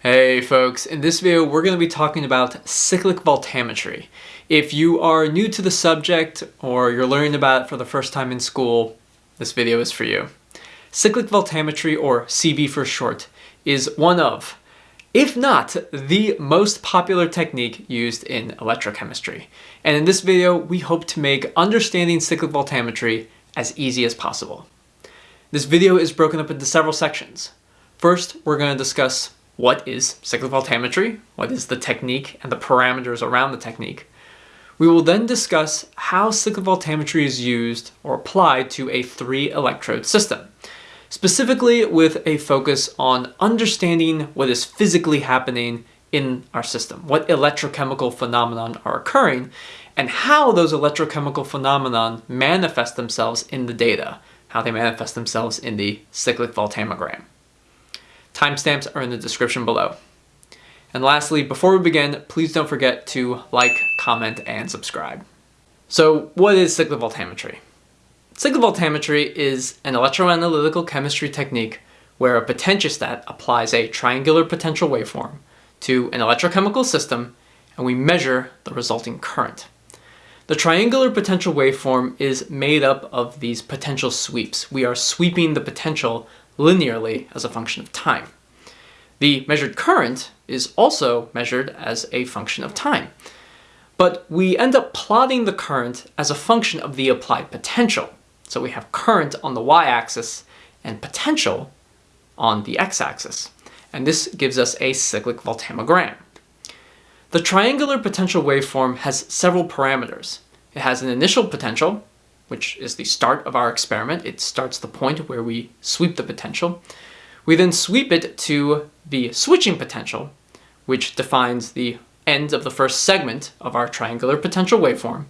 Hey folks, in this video we're going to be talking about cyclic voltammetry. If you are new to the subject or you're learning about it for the first time in school, this video is for you. Cyclic voltammetry, or CV for short, is one of, if not the most popular technique used in electrochemistry. And in this video we hope to make understanding cyclic voltammetry as easy as possible. This video is broken up into several sections. First, we're going to discuss what is cyclic voltammetry, what is the technique and the parameters around the technique. We will then discuss how cyclic voltammetry is used or applied to a three electrode system, specifically with a focus on understanding what is physically happening in our system, what electrochemical phenomenon are occurring, and how those electrochemical phenomenon manifest themselves in the data, how they manifest themselves in the cyclic voltammogram. Timestamps are in the description below. And lastly, before we begin, please don't forget to like, comment, and subscribe. So what is cyclic voltammetry? Cyclic voltammetry is an electroanalytical chemistry technique where a potentiostat applies a triangular potential waveform to an electrochemical system and we measure the resulting current. The triangular potential waveform is made up of these potential sweeps. We are sweeping the potential linearly as a function of time. The measured current is also measured as a function of time. But we end up plotting the current as a function of the applied potential. So we have current on the y-axis and potential on the x-axis. And this gives us a cyclic voltammogram. The triangular potential waveform has several parameters. It has an initial potential, which is the start of our experiment. It starts the point where we sweep the potential. We then sweep it to the switching potential, which defines the end of the first segment of our triangular potential waveform.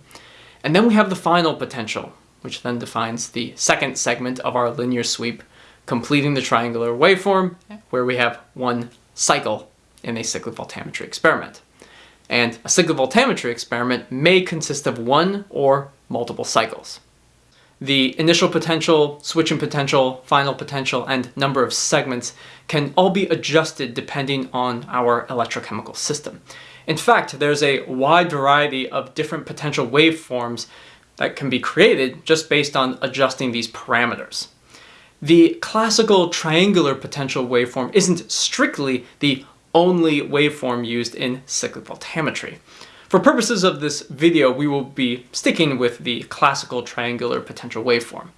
And then we have the final potential, which then defines the second segment of our linear sweep, completing the triangular waveform, where we have one cycle in a cyclic voltammetry experiment. And a cyclic voltammetry experiment may consist of one or multiple cycles. The initial potential, switching potential, final potential, and number of segments can all be adjusted depending on our electrochemical system. In fact, there's a wide variety of different potential waveforms that can be created just based on adjusting these parameters. The classical triangular potential waveform isn't strictly the only waveform used in cyclic voltammetry. For purposes of this video, we will be sticking with the classical triangular potential waveform.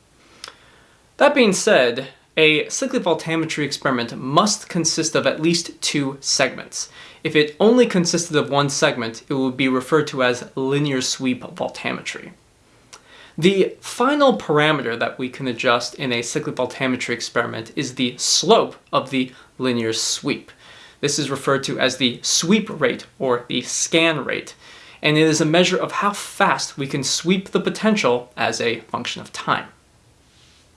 That being said, a cyclic voltammetry experiment must consist of at least two segments. If it only consisted of one segment, it would be referred to as linear sweep voltammetry. The final parameter that we can adjust in a cyclic voltammetry experiment is the slope of the linear sweep. This is referred to as the sweep rate or the scan rate, and it is a measure of how fast we can sweep the potential as a function of time.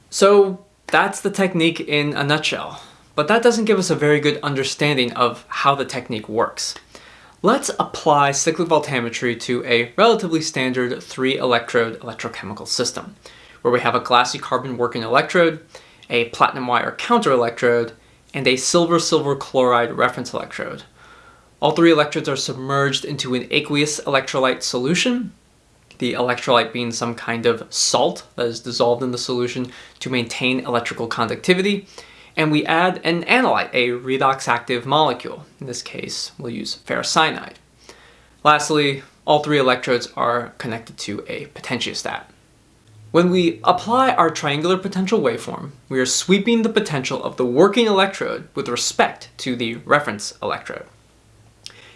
So that's the technique in a nutshell, but that doesn't give us a very good understanding of how the technique works. Let's apply cyclic voltammetry to a relatively standard three electrode electrochemical system, where we have a glassy carbon working electrode, a platinum wire counter electrode, and a silver-silver chloride reference electrode. All three electrodes are submerged into an aqueous electrolyte solution, the electrolyte being some kind of salt that is dissolved in the solution to maintain electrical conductivity, and we add an analyte, a redox-active molecule. In this case, we'll use ferrocyanide. Lastly, all three electrodes are connected to a potentiostat. When we apply our triangular potential waveform, we are sweeping the potential of the working electrode with respect to the reference electrode.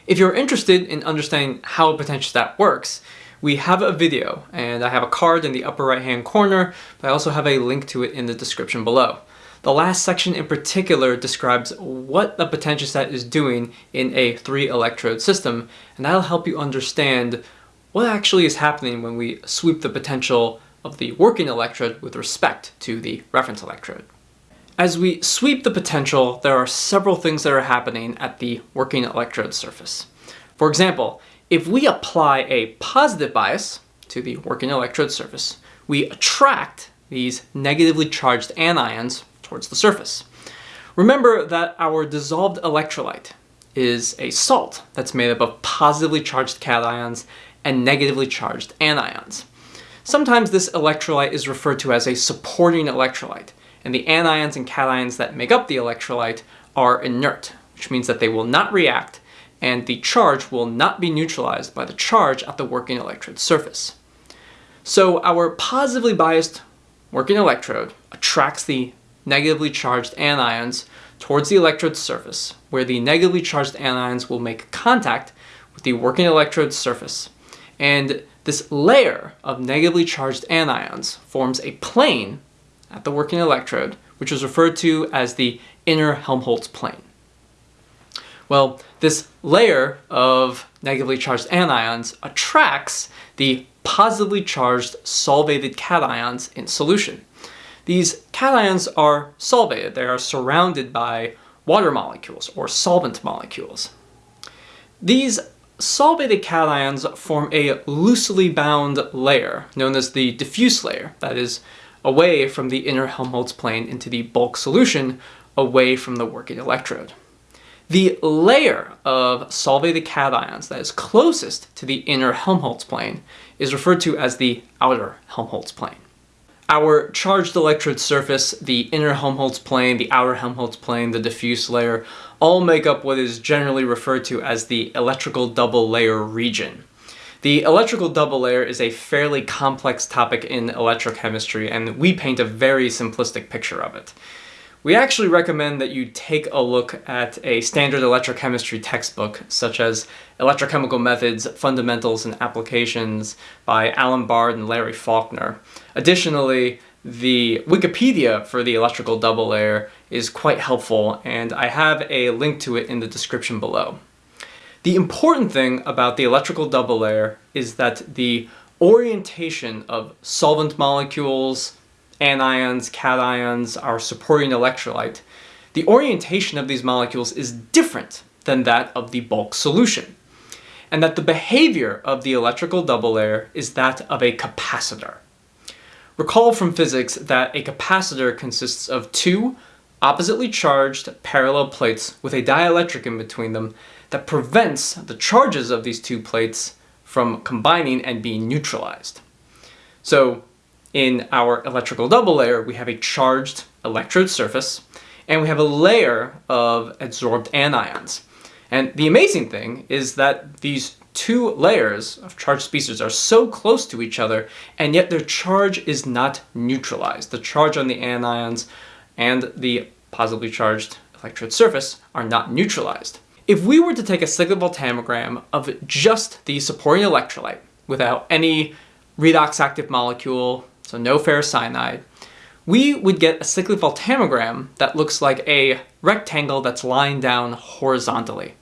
If you're interested in understanding how a potentiostat works, we have a video and I have a card in the upper right hand corner, but I also have a link to it in the description below. The last section in particular describes what the potentiostat is doing in a three electrode system, and that'll help you understand what actually is happening when we sweep the potential of the working electrode with respect to the reference electrode. As we sweep the potential, there are several things that are happening at the working electrode surface. For example, if we apply a positive bias to the working electrode surface, we attract these negatively charged anions towards the surface. Remember that our dissolved electrolyte is a salt that's made up of positively charged cations and negatively charged anions. Sometimes this electrolyte is referred to as a supporting electrolyte, and the anions and cations that make up the electrolyte are inert, which means that they will not react and the charge will not be neutralized by the charge at the working electrode surface. So our positively biased working electrode attracts the negatively charged anions towards the electrode surface, where the negatively charged anions will make contact with the working electrode surface. And this layer of negatively charged anions forms a plane at the working electrode, which is referred to as the inner Helmholtz plane. Well, this layer of negatively charged anions attracts the positively charged solvated cations in solution. These cations are solvated. They are surrounded by water molecules or solvent molecules. These solvated cations form a loosely bound layer known as the diffuse layer that is away from the inner Helmholtz plane into the bulk solution away from the working electrode. The layer of solvated cations that is closest to the inner Helmholtz plane is referred to as the outer Helmholtz plane. Our charged electrode surface, the inner Helmholtz plane, the outer Helmholtz plane, the diffuse layer, all make up what is generally referred to as the electrical double layer region. The electrical double layer is a fairly complex topic in electrochemistry and we paint a very simplistic picture of it. We actually recommend that you take a look at a standard electrochemistry textbook, such as Electrochemical Methods, Fundamentals and Applications by Allen Bard and Larry Faulkner. Additionally, the Wikipedia for the electrical double layer is quite helpful, and I have a link to it in the description below. The important thing about the electrical double layer is that the orientation of solvent molecules, anions, cations, our supporting electrolyte, the orientation of these molecules is different than that of the bulk solution, and that the behavior of the electrical double layer is that of a capacitor. Recall from physics that a capacitor consists of two oppositely charged parallel plates with a dielectric in between them that prevents the charges of these two plates from combining and being neutralized. So in our electrical double layer, we have a charged electrode surface, and we have a layer of adsorbed anions. And the amazing thing is that these two layers of charged species are so close to each other, and yet their charge is not neutralized. The charge on the anions and the positively charged electrode surface are not neutralized. If we were to take a cyclic voltammogram of just the supporting electrolyte without any redox active molecule, so no ferrocyanide, we would get a cyclic voltammogram that looks like a rectangle that's lying down horizontally.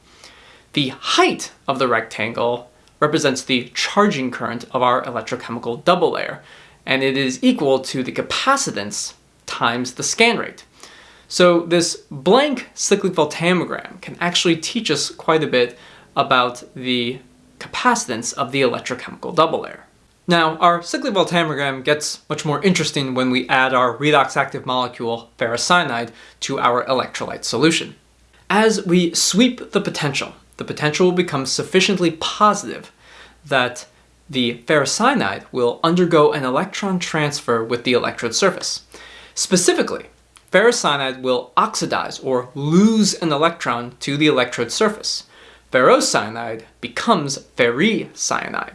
The height of the rectangle represents the charging current of our electrochemical double layer, and it is equal to the capacitance times the scan rate. So this blank cyclic voltammogram can actually teach us quite a bit about the capacitance of the electrochemical double layer. Now, our cyclic voltammogram gets much more interesting when we add our redox active molecule, ferrocyanide, to our electrolyte solution. As we sweep the potential, the potential will become sufficiently positive that the ferrocyanide will undergo an electron transfer with the electrode surface. Specifically, ferrocyanide will oxidize or lose an electron to the electrode surface. Ferrocyanide becomes ferricyanide.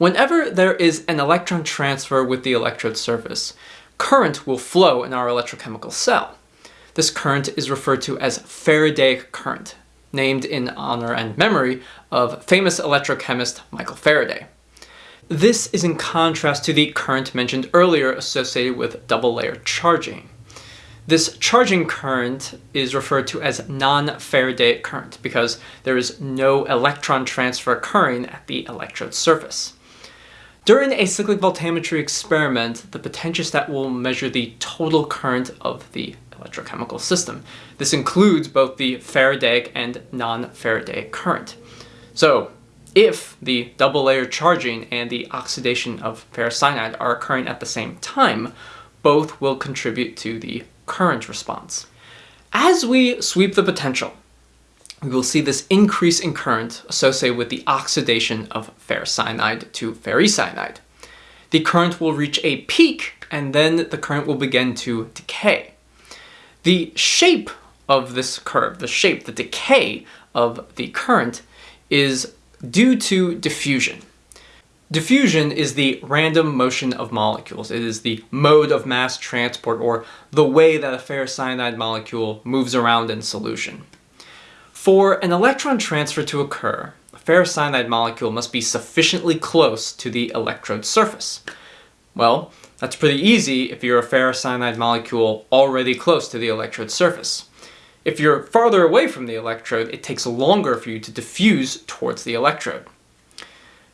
Whenever there is an electron transfer with the electrode surface, current will flow in our electrochemical cell. This current is referred to as Faradaic current, named in honor and memory of famous electrochemist Michael Faraday. This is in contrast to the current mentioned earlier associated with double layer charging. This charging current is referred to as non-Faradaic current because there is no electron transfer occurring at the electrode surface. During a cyclic voltammetry experiment, the potentiostat will measure the total current of the electrochemical system. This includes both the Faradaic and non-Faradaic current. So if the double layer charging and the oxidation of ferrocyanide are occurring at the same time, both will contribute to the current response. As we sweep the potential, we will see this increase in current associated with the oxidation of ferrocyanide to ferricyanide. The current will reach a peak and then the current will begin to decay. The shape of this curve, the shape, the decay of the current is due to diffusion. Diffusion is the random motion of molecules. It is the mode of mass transport or the way that a ferrocyanide molecule moves around in solution. For an electron transfer to occur, a ferrocyanide molecule must be sufficiently close to the electrode surface. Well, that's pretty easy if you're a ferrocyanide molecule already close to the electrode surface. If you're farther away from the electrode, it takes longer for you to diffuse towards the electrode.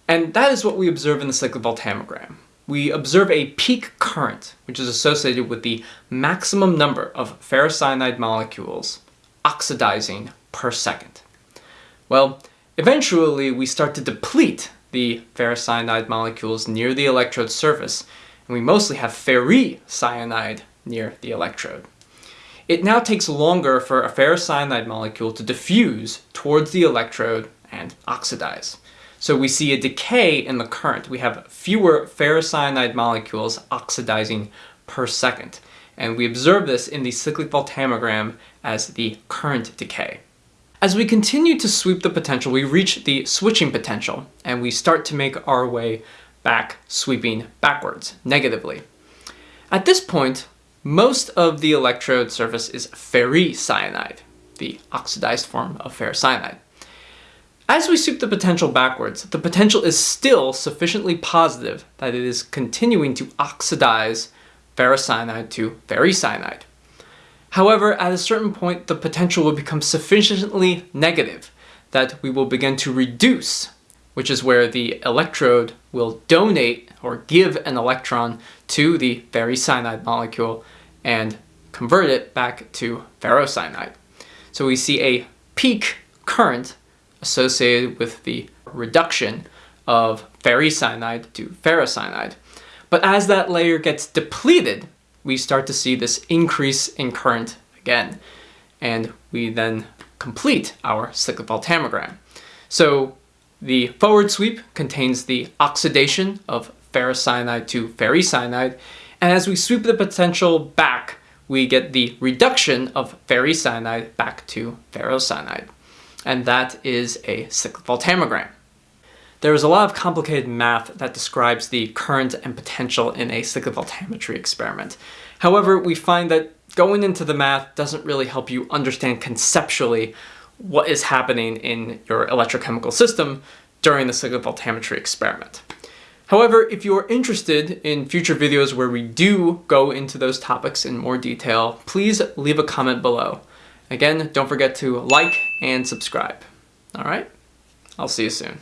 And that is what we observe in the cyclic voltammogram. We observe a peak current, which is associated with the maximum number of ferrocyanide molecules oxidizing per second. Well, eventually we start to deplete the ferrocyanide molecules near the electrode surface, and we mostly have ferricyanide near the electrode. It now takes longer for a ferrocyanide molecule to diffuse towards the electrode and oxidize. So we see a decay in the current. We have fewer ferrocyanide molecules oxidizing per second. And we observe this in the cyclic voltammogram as the current decay. As we continue to sweep the potential, we reach the switching potential, and we start to make our way back, sweeping backwards, negatively. At this point, most of the electrode surface is ferricyanide, the oxidized form of ferrocyanide. As we sweep the potential backwards, the potential is still sufficiently positive that it is continuing to oxidize ferrocyanide to ferricyanide. However, at a certain point, the potential will become sufficiently negative that we will begin to reduce, which is where the electrode will donate or give an electron to the ferricyanide molecule and convert it back to ferrocyanide. So we see a peak current associated with the reduction of ferricyanide to ferrocyanide. But as that layer gets depleted, we start to see this increase in current again. And we then complete our cyclic voltammogram. So the forward sweep contains the oxidation of ferrocyanide to ferricyanide, and as we sweep the potential back, we get the reduction of ferricyanide back to ferrocyanide and that is a cyclic voltammogram. There is a lot of complicated math that describes the current and potential in a cyclic voltammetry experiment. However, we find that going into the math doesn't really help you understand conceptually what is happening in your electrochemical system during the cyclic voltammetry experiment. However, if you are interested in future videos where we do go into those topics in more detail, please leave a comment below. Again, don't forget to like and subscribe. All right, I'll see you soon.